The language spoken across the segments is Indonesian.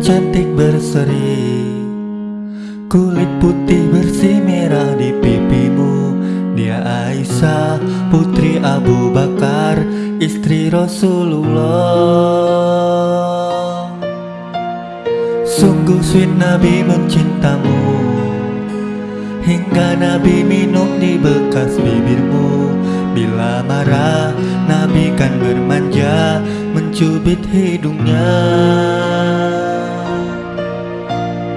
cantik berseri. Kulit putih bersih merah di pipimu. Dia Aisyah putri Abu Bakar Istri Rasulullah. Sungguh sweet Nabi mencintamu. Hingga Nabi minum di bekas bibirmu. Bila marah Nabi kan bermanja Mencubit hidungnya.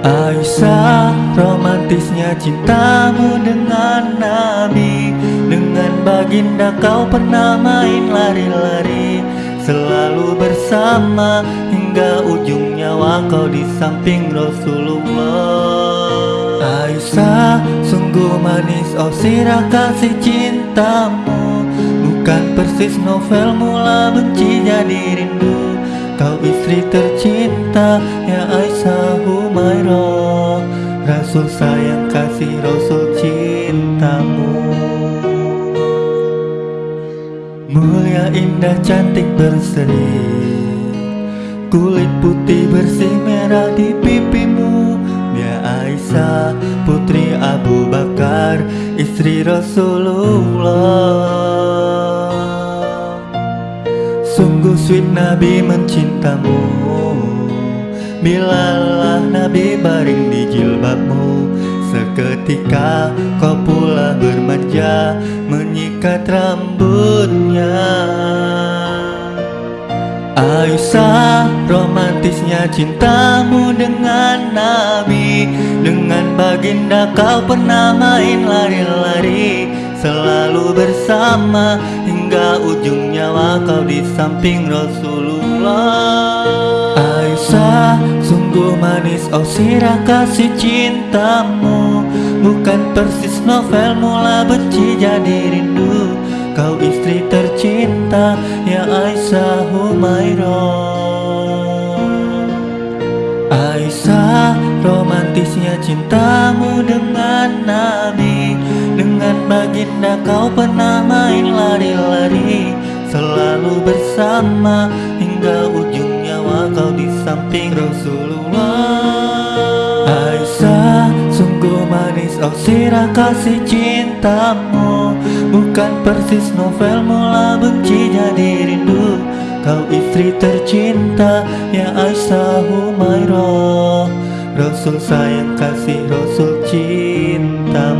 Aisyah romantisnya cintamu dengan Nabi Dengan baginda kau pernah main lari-lari. Selalu bersama hingga ujung nyawa kau di samping Rasulullah. Aisyah sungguh manis oh sirah kasih cintamu Bukan persis novel mula benci jadi rindu. Kau istri tercinta ya Aisyah Humairah Rasul sayang kasih Rasul cintamu. Mulia indah cantik berseri Kulit putih bersih merah di pipimu. Ya Aisyah putri Abu Bakar Istri Rasulullah Sungguh sweet Nabi mencintamu. Bilalah Nabi baring di jilbabmu. Seketika kau pula bermanja Menyikat rambutnya. Aisyah romantisnya cintamu dengan Nabi. Dengan baginda kau pernah main lari-lari Selalu bersama hingga ujung nyawa kau di samping Rasulullah. Aisyah sungguh manis oh sirah kasih cintamu. Bukan persis novel mula benci jadi rindu. Kau istri tercinta ya Aisyah Humairah. Aisyah romantisnya cintamu dengan Nabi Baginda kau pernah main lari-lari Selalu bersama. Hingga ujung nyawa kau di samping Rasulullah. Aisyah sungguh manis. Oh sirah kasih cintamu. Bukan persis novel mula benci jadi rindu. Kau istri tercinta ya Aisyah Humairah. Rasul sayang kasih Rasul cinta